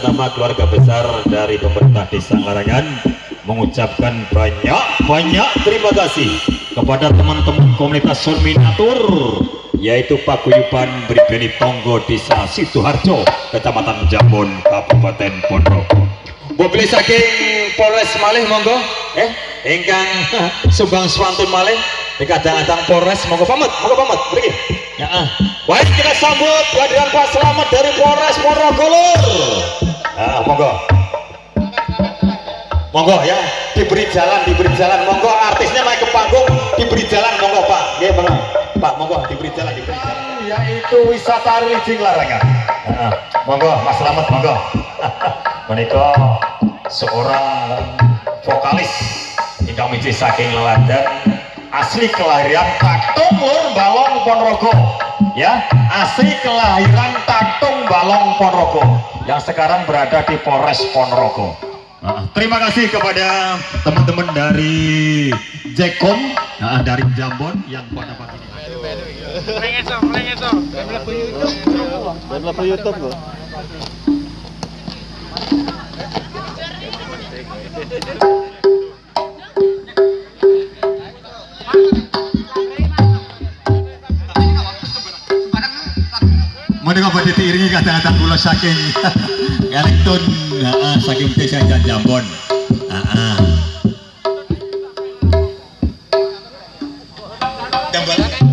nama keluarga besar dari pemerintah desa Larangan mengucapkan banyak-banyak terima kasih kepada teman-teman komunitas Surminatur yaitu Paguyuban Bribeni Tonggo Desa Sidoarjo Kecamatan Jambon Kabupaten Ponorogo. Mobil saking Polres Malih monggo. Eh ingkang sumbang swantun Malih dikadang-kadang Polres monggo pamit monggo pamit pergi. Ya ah. Baik kita sambut kehadiran Pak Selamat dari Polres Ponorogo ah monggo. Monggo ya. Diberi jalan diberi jalan. Monggo artisnya naik ke panggung diberi jalan. Monggo Pak. Ya monggo. Pak monggo diberi jalan diberi jalan. Yaitu wisata religi larangan. Ah, monggo Mas Selamat monggo. Menikah seorang vokalis ingkang miji saking leladan asli kelahiran Tatung Lur Balong Ponorogo ya asli kelahiran Tatung Balong Ponorogo yang sekarang berada di Polres Ponorogo nah, terima kasih kepada teman-teman dari Jekom nah, dari Jambon yang pada pagi ini Pengen pengen YouTube. YouTube. Kadang-kadang kula saking Elektron heeh saking desa Jambon. Heeh. Jambon